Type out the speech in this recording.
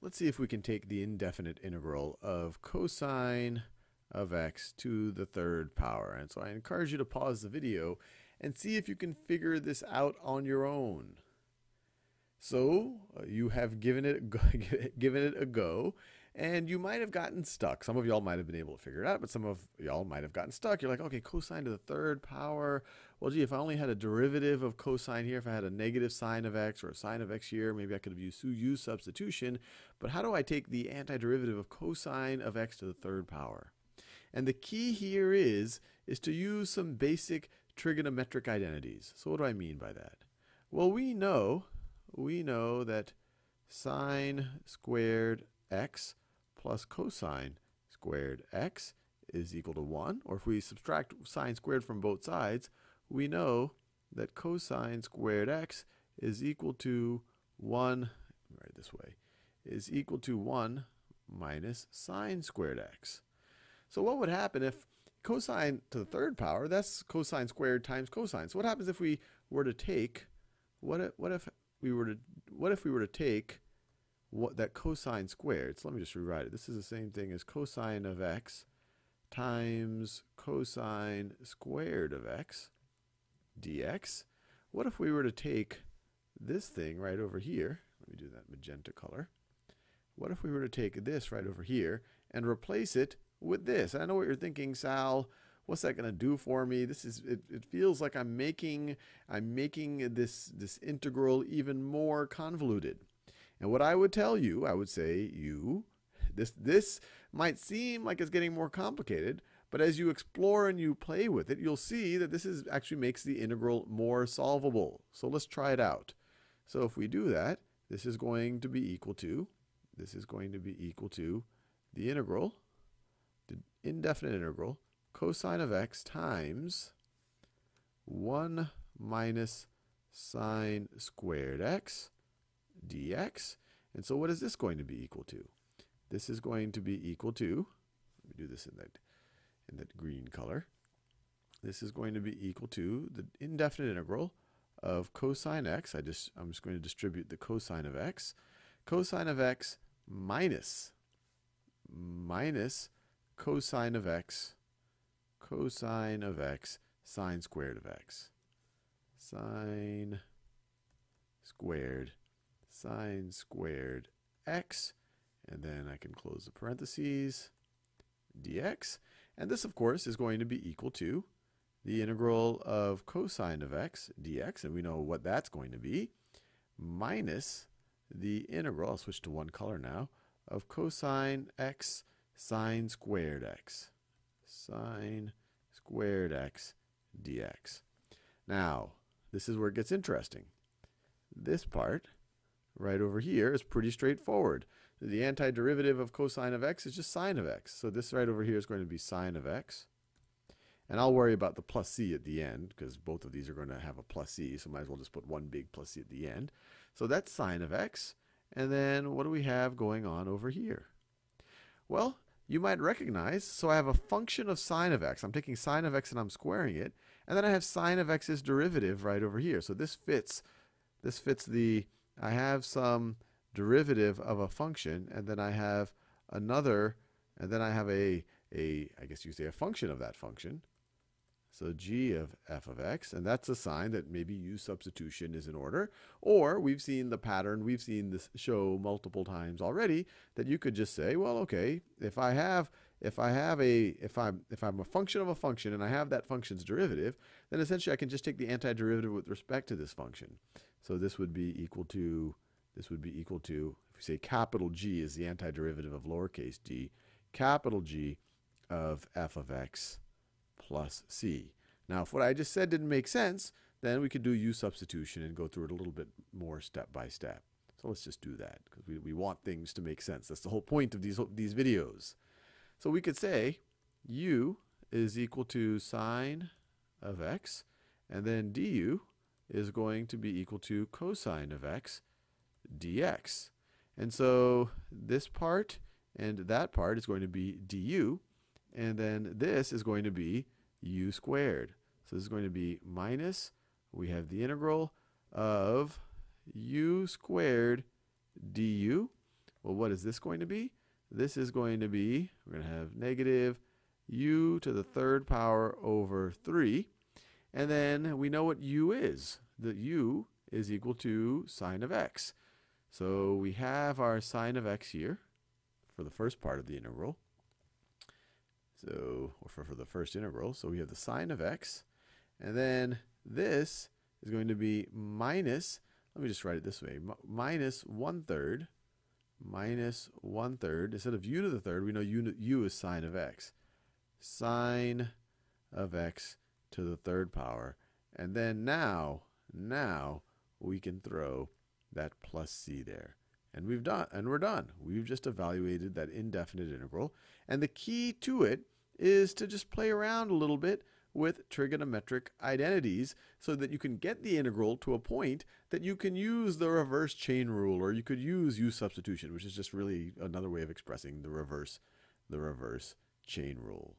let's see if we can take the indefinite integral of cosine of x to the third power. And so I encourage you to pause the video and see if you can figure this out on your own. So uh, you have given it given it a go, and you might have gotten stuck. Some of y'all might have been able to figure it out, but some of y'all might have gotten stuck. You're like, okay, cosine to the third power. Well, gee, if I only had a derivative of cosine here, if I had a negative sine of x or a sine of x here, maybe I could have used u substitution. But how do I take the antiderivative of cosine of x to the third power? And the key here is, is to use some basic trigonometric identities. So what do I mean by that? Well, we know, we know that sine squared x plus cosine squared x is equal to 1. Or if we subtract sine squared from both sides, we know that cosine squared x is equal to 1, write this way, is equal to 1 minus sine squared x. So what would happen if cosine to the third power, that's cosine squared times cosine. So what happens if we were to take, what if, what if we were to, what if we were to take what that cosine squared, so let me just rewrite it. This is the same thing as cosine of x times cosine squared of x dx. What if we were to take this thing right over here, let me do that magenta color. What if we were to take this right over here and replace it with this? I know what you're thinking, Sal. What's that going to do for me? This is it, it feels like I'm making I'm making this this integral even more convoluted. And what I would tell you, I would say you this this might seem like it's getting more complicated, but as you explore and you play with it, you'll see that this is actually makes the integral more solvable. So let's try it out. So if we do that, this is going to be equal to, this is going to be equal to the integral, the indefinite integral, cosine of x times 1 minus sine squared x dx. And so what is this going to be equal to? This is going to be equal to, let me do this in that in that green color. This is going to be equal to the indefinite integral of cosine x. I just, I'm just going to distribute the cosine of x. Cosine of x minus, minus cosine of x, cosine of x, sine squared of x. Sine squared, sine squared x, and then I can close the parentheses, dx. And this, of course, is going to be equal to the integral of cosine of x dx, and we know what that's going to be, minus the integral, I'll switch to one color now, of cosine x sine squared x. Sine squared x dx. Now, this is where it gets interesting. This part right over here is pretty straightforward. The antiderivative of cosine of x is just sine of x. So this right over here is going to be sine of x. And I'll worry about the plus c at the end because both of these are going to have a plus c. So might as well just put one big plus c at the end. So that's sine of x. And then what do we have going on over here? Well, you might recognize, so I have a function of sine of x. I'm taking sine of x and I'm squaring it. And then I have sine of x's derivative right over here. So this fits, this fits the, I have some derivative of a function, and then I have another, and then I have a, a I guess you say a function of that function. So g of f of x, and that's a sign that maybe u substitution is in order. Or we've seen the pattern, we've seen this show multiple times already, that you could just say, well, okay, if I have if I have a if I'm if I'm a function of a function and I have that function's derivative, then essentially I can just take the antiderivative with respect to this function. So this would be equal to this would be equal to, if we say capital G is the antiderivative of lowercase d, capital G of f of x plus c. Now, if what I just said didn't make sense, then we could do u substitution and go through it a little bit more step by step. So let's just do that because we, we want things to make sense. That's the whole point of these, these videos. So we could say u is equal to sine of x, and then du is going to be equal to cosine of x dx. And so this part and that part is going to be du. And then this is going to be u squared. So this is going to be minus, we have the integral of u squared du Well, what is this going to be? This is going to be, we're going to have negative u to the third power over 3. And then we know what u is. The u is equal to sine of x. So we have our sine of x here for the first part of the integral. So, or for, for the first integral. So we have the sine of x. And then this is going to be minus, let me just write it this way, minus one third, minus one third. Instead of u to the third, we know u, u is sine of x. Sine of x to the third power. And then now, now we can throw that plus c there. And we've done, and we're done. We've just evaluated that indefinite integral. And the key to it is to just play around a little bit with trigonometric identities so that you can get the integral to a point that you can use the reverse chain rule or you could use u substitution, which is just really another way of expressing the reverse, the reverse chain rule.